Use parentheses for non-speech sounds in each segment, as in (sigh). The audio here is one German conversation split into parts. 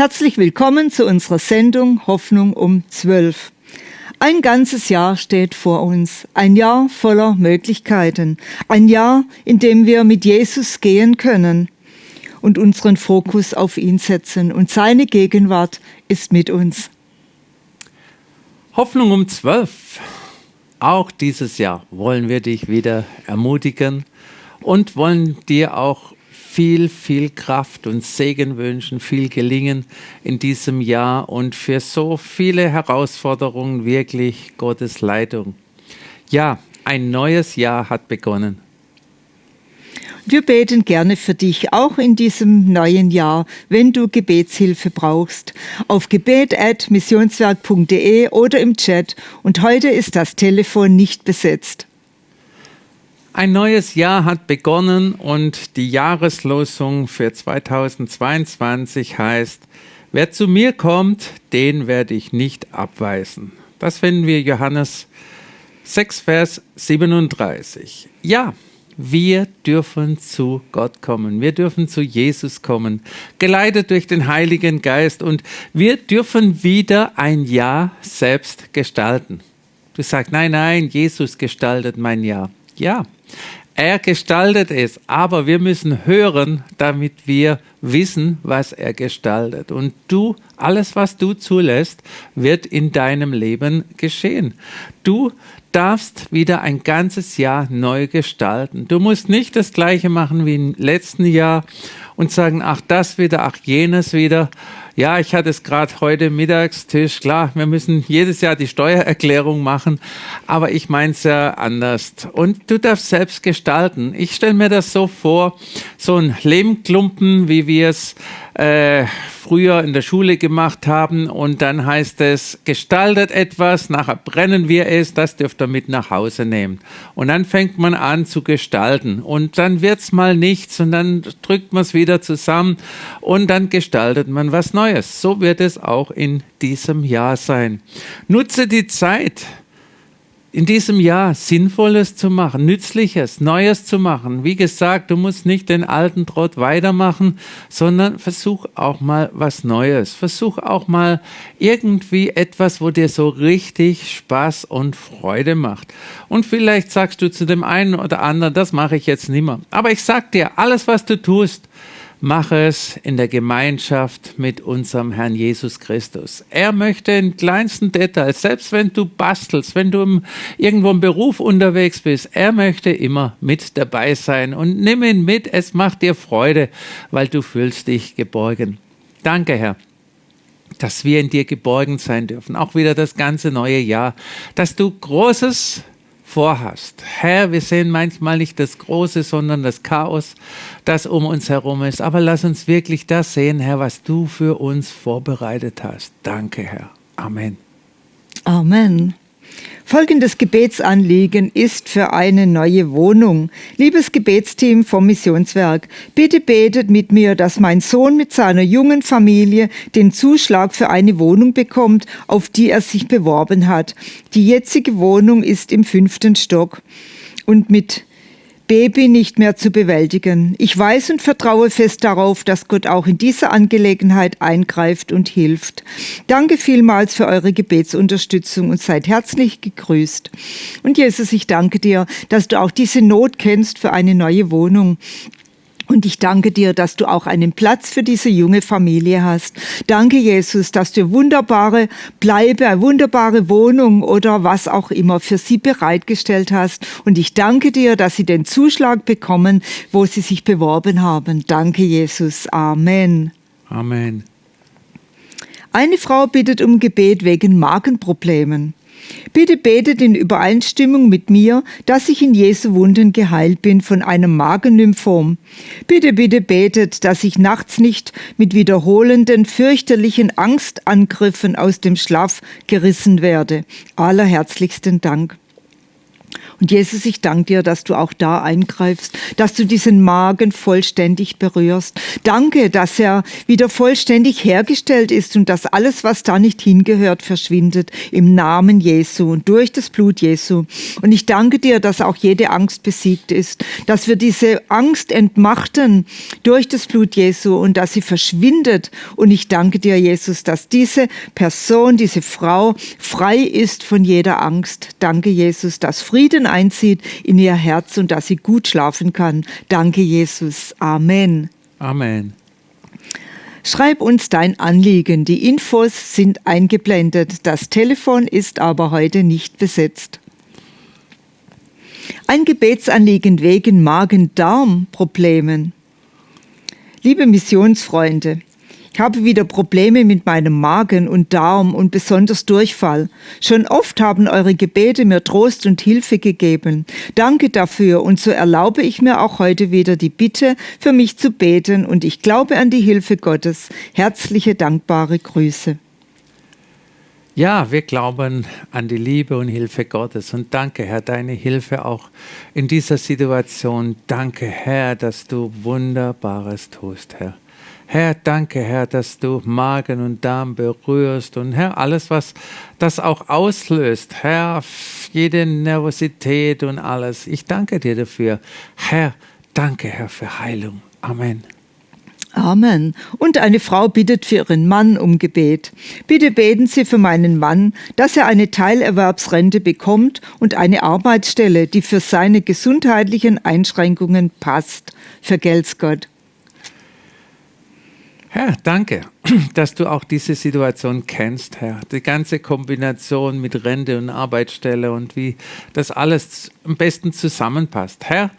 Herzlich willkommen zu unserer Sendung Hoffnung um 12. Ein ganzes Jahr steht vor uns, ein Jahr voller Möglichkeiten, ein Jahr, in dem wir mit Jesus gehen können und unseren Fokus auf ihn setzen und seine Gegenwart ist mit uns. Hoffnung um 12. Auch dieses Jahr wollen wir dich wieder ermutigen und wollen dir auch viel, viel Kraft und Segen wünschen, viel Gelingen in diesem Jahr und für so viele Herausforderungen wirklich Gottes Leitung. Ja, ein neues Jahr hat begonnen. Wir beten gerne für dich, auch in diesem neuen Jahr, wenn du Gebetshilfe brauchst. Auf gebet.missionswerk.de oder im Chat. Und heute ist das Telefon nicht besetzt. Ein neues Jahr hat begonnen und die Jahreslosung für 2022 heißt, wer zu mir kommt, den werde ich nicht abweisen. Das finden wir Johannes 6, Vers 37. Ja, wir dürfen zu Gott kommen. Wir dürfen zu Jesus kommen, geleitet durch den Heiligen Geist und wir dürfen wieder ein Jahr selbst gestalten. Du sagst, nein, nein, Jesus gestaltet mein Jahr. Ja, er gestaltet es, aber wir müssen hören, damit wir wissen, was er gestaltet. Und du, alles, was du zulässt, wird in deinem Leben geschehen. Du darfst wieder ein ganzes Jahr neu gestalten. Du musst nicht das gleiche machen wie im letzten Jahr und sagen, ach das wieder, ach jenes wieder. Ja, ich hatte es gerade heute Mittagstisch. Klar, wir müssen jedes Jahr die Steuererklärung machen, aber ich meine es ja anders. Und du darfst selbst gestalten. Ich stelle mir das so vor, so ein Lehmklumpen, wie wir es äh, früher in der Schule gemacht haben und dann heißt es, gestaltet etwas, nachher brennen wir es, das dürft ihr mit nach Hause nehmen. Und dann fängt man an zu gestalten und dann wird es mal nichts und dann drückt man es wieder zusammen und dann gestaltet man was Neues. So wird es auch in diesem Jahr sein. Nutze die Zeit in diesem Jahr Sinnvolles zu machen, Nützliches, Neues zu machen. Wie gesagt, du musst nicht den alten Trott weitermachen, sondern versuch auch mal was Neues. Versuch auch mal irgendwie etwas, wo dir so richtig Spaß und Freude macht. Und vielleicht sagst du zu dem einen oder anderen, das mache ich jetzt nimmer. Aber ich sag dir, alles, was du tust, Mach es in der Gemeinschaft mit unserem Herrn Jesus Christus. Er möchte in kleinsten Details, selbst wenn du bastelst, wenn du im, irgendwo im Beruf unterwegs bist, er möchte immer mit dabei sein und nimm ihn mit. Es macht dir Freude, weil du fühlst dich geborgen. Danke, Herr dass wir in dir geborgen sein dürfen, auch wieder das ganze neue Jahr, dass du Großes vorhast. Herr, wir sehen manchmal nicht das Große, sondern das Chaos, das um uns herum ist. Aber lass uns wirklich das sehen, Herr, was du für uns vorbereitet hast. Danke, Herr. Amen. Amen. Folgendes Gebetsanliegen ist für eine neue Wohnung. Liebes Gebetsteam vom Missionswerk, bitte betet mit mir, dass mein Sohn mit seiner jungen Familie den Zuschlag für eine Wohnung bekommt, auf die er sich beworben hat. Die jetzige Wohnung ist im fünften Stock und mit Baby nicht mehr zu bewältigen. Ich weiß und vertraue fest darauf, dass Gott auch in dieser Angelegenheit eingreift und hilft. Danke vielmals für eure Gebetsunterstützung und seid herzlich gegrüßt. Und Jesus, ich danke dir, dass du auch diese Not kennst für eine neue Wohnung. Und ich danke dir, dass du auch einen Platz für diese junge Familie hast. Danke, Jesus, dass du wunderbare Bleibe, wunderbare Wohnung oder was auch immer für sie bereitgestellt hast. Und ich danke dir, dass sie den Zuschlag bekommen, wo sie sich beworben haben. Danke, Jesus. Amen. Amen. Eine Frau bittet um Gebet wegen Magenproblemen. Bitte betet in Übereinstimmung mit mir, dass ich in Jesu Wunden geheilt bin von einem Magennymphom. Bitte, bitte betet, dass ich nachts nicht mit wiederholenden, fürchterlichen Angstangriffen aus dem Schlaf gerissen werde. Allerherzlichsten Dank. Und Jesus, ich danke dir, dass du auch da eingreifst, dass du diesen Magen vollständig berührst. Danke, dass er wieder vollständig hergestellt ist und dass alles, was da nicht hingehört, verschwindet im Namen Jesu und durch das Blut Jesu. Und ich danke dir, dass auch jede Angst besiegt ist, dass wir diese Angst entmachten durch das Blut Jesu und dass sie verschwindet. Und ich danke dir, Jesus, dass diese Person, diese Frau frei ist von jeder Angst. Danke, Jesus, dass Frieden einzieht in ihr Herz und dass sie gut schlafen kann. Danke, Jesus. Amen. Amen. Schreib uns dein Anliegen. Die Infos sind eingeblendet. Das Telefon ist aber heute nicht besetzt. Ein Gebetsanliegen wegen Magen-Darm-Problemen. Liebe Missionsfreunde, ich habe wieder Probleme mit meinem Magen und Darm und besonders Durchfall. Schon oft haben eure Gebete mir Trost und Hilfe gegeben. Danke dafür und so erlaube ich mir auch heute wieder die Bitte, für mich zu beten und ich glaube an die Hilfe Gottes. Herzliche dankbare Grüße. Ja, wir glauben an die Liebe und Hilfe Gottes. Und danke, Herr, deine Hilfe auch in dieser Situation. Danke, Herr, dass du Wunderbares tust, Herr. Herr, danke, Herr, dass du Magen und Darm berührst und Herr, alles, was das auch auslöst, Herr, jede Nervosität und alles. Ich danke dir dafür. Herr, danke, Herr, für Heilung. Amen. Amen. Und eine Frau bittet für ihren Mann um Gebet. Bitte beten Sie für meinen Mann, dass er eine Teilerwerbsrente bekommt und eine Arbeitsstelle, die für seine gesundheitlichen Einschränkungen passt. Vergelt's Gott. Herr, danke, (clears throat) dass du auch diese Situation kennst, Herr. Die ganze Kombination mit Rente und Arbeitsstelle und wie das alles am besten zusammenpasst. Herr,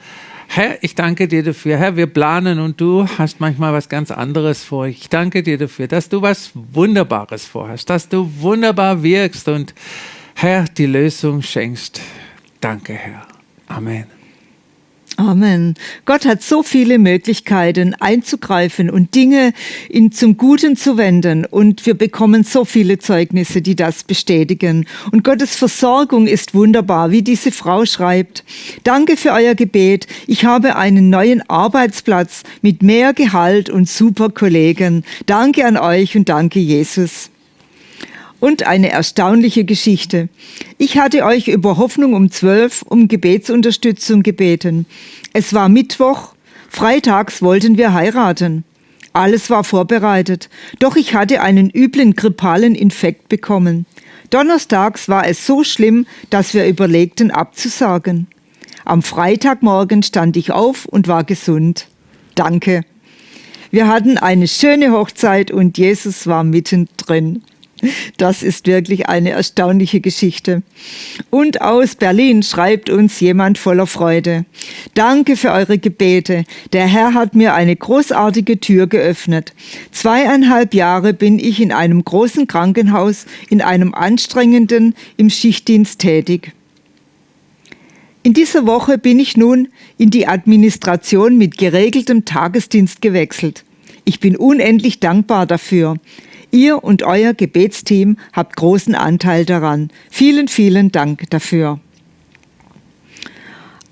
Herr, ich danke dir dafür. Herr, wir planen und du hast manchmal was ganz anderes vor. Ich danke dir dafür, dass du was Wunderbares vorhast, dass du wunderbar wirkst und Herr, die Lösung schenkst. Danke, Herr. Amen. Amen. Gott hat so viele Möglichkeiten einzugreifen und Dinge in, zum Guten zu wenden. Und wir bekommen so viele Zeugnisse, die das bestätigen. Und Gottes Versorgung ist wunderbar, wie diese Frau schreibt. Danke für euer Gebet. Ich habe einen neuen Arbeitsplatz mit mehr Gehalt und super Kollegen. Danke an euch und danke Jesus. Und eine erstaunliche Geschichte. Ich hatte euch über Hoffnung um zwölf um Gebetsunterstützung gebeten. Es war Mittwoch, freitags wollten wir heiraten. Alles war vorbereitet, doch ich hatte einen üblen grippalen Infekt bekommen. Donnerstags war es so schlimm, dass wir überlegten abzusagen. Am Freitagmorgen stand ich auf und war gesund. Danke. Wir hatten eine schöne Hochzeit und Jesus war mittendrin. Das ist wirklich eine erstaunliche Geschichte. Und aus Berlin schreibt uns jemand voller Freude. Danke für eure Gebete. Der Herr hat mir eine großartige Tür geöffnet. Zweieinhalb Jahre bin ich in einem großen Krankenhaus, in einem anstrengenden, im Schichtdienst tätig. In dieser Woche bin ich nun in die Administration mit geregeltem Tagesdienst gewechselt. Ich bin unendlich dankbar dafür. Ihr und euer Gebetsteam habt großen Anteil daran. Vielen, vielen Dank dafür.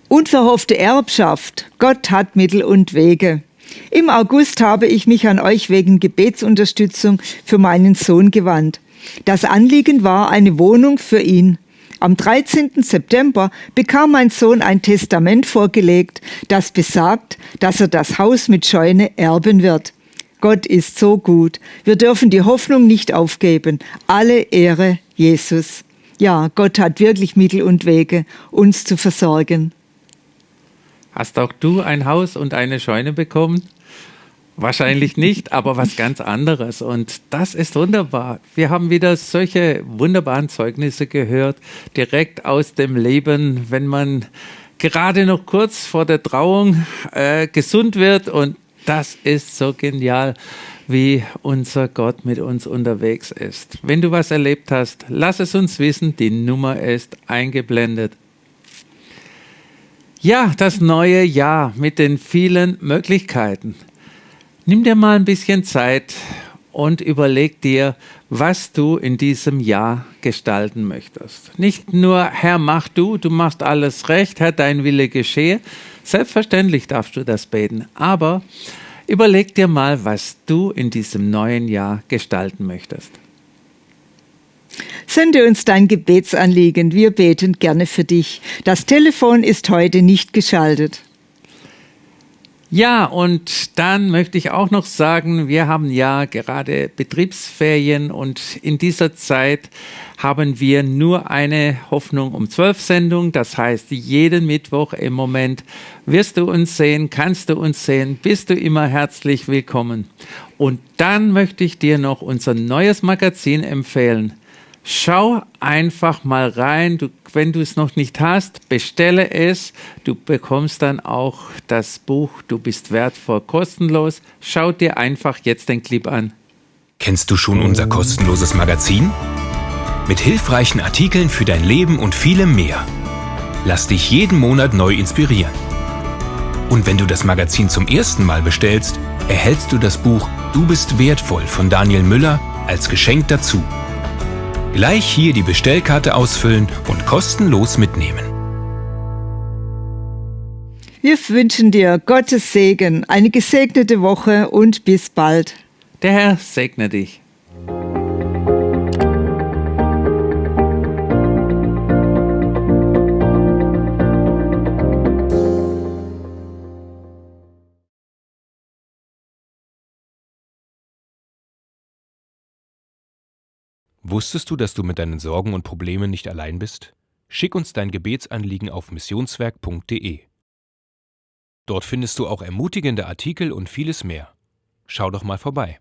Unverhoffte Erbschaft. Gott hat Mittel und Wege. Im August habe ich mich an euch wegen Gebetsunterstützung für meinen Sohn gewandt. Das Anliegen war eine Wohnung für ihn. Am 13. September bekam mein Sohn ein Testament vorgelegt, das besagt, dass er das Haus mit Scheune erben wird. Gott ist so gut. Wir dürfen die Hoffnung nicht aufgeben. Alle Ehre Jesus. Ja, Gott hat wirklich Mittel und Wege, uns zu versorgen. Hast auch du ein Haus und eine Scheune bekommen? Wahrscheinlich nicht, aber was ganz anderes. Und das ist wunderbar. Wir haben wieder solche wunderbaren Zeugnisse gehört, direkt aus dem Leben, wenn man gerade noch kurz vor der Trauung äh, gesund wird und das ist so genial, wie unser Gott mit uns unterwegs ist. Wenn du was erlebt hast, lass es uns wissen. Die Nummer ist eingeblendet. Ja, das neue Jahr mit den vielen Möglichkeiten. Nimm dir mal ein bisschen Zeit, und überleg dir, was du in diesem Jahr gestalten möchtest. Nicht nur, Herr, mach du, du machst alles recht, Herr, dein Wille geschehe. Selbstverständlich darfst du das beten, aber überleg dir mal, was du in diesem neuen Jahr gestalten möchtest. Sende uns dein Gebetsanliegen, wir beten gerne für dich. Das Telefon ist heute nicht geschaltet. Ja, und dann möchte ich auch noch sagen, wir haben ja gerade Betriebsferien und in dieser Zeit haben wir nur eine Hoffnung um zwölf Sendung. Das heißt, jeden Mittwoch im Moment wirst du uns sehen, kannst du uns sehen, bist du immer herzlich willkommen. Und dann möchte ich dir noch unser neues Magazin empfehlen. Schau einfach mal rein. Du, wenn du es noch nicht hast, bestelle es. Du bekommst dann auch das Buch Du bist wertvoll kostenlos. Schau dir einfach jetzt den Clip an. Kennst du schon unser kostenloses Magazin? Mit hilfreichen Artikeln für dein Leben und vielem mehr. Lass dich jeden Monat neu inspirieren. Und wenn du das Magazin zum ersten Mal bestellst, erhältst du das Buch Du bist wertvoll von Daniel Müller als Geschenk dazu. Gleich hier die Bestellkarte ausfüllen und kostenlos mitnehmen. Wir wünschen dir Gottes Segen, eine gesegnete Woche und bis bald. Der Herr segne dich. Wusstest du, dass du mit deinen Sorgen und Problemen nicht allein bist? Schick uns dein Gebetsanliegen auf missionswerk.de. Dort findest du auch ermutigende Artikel und vieles mehr. Schau doch mal vorbei.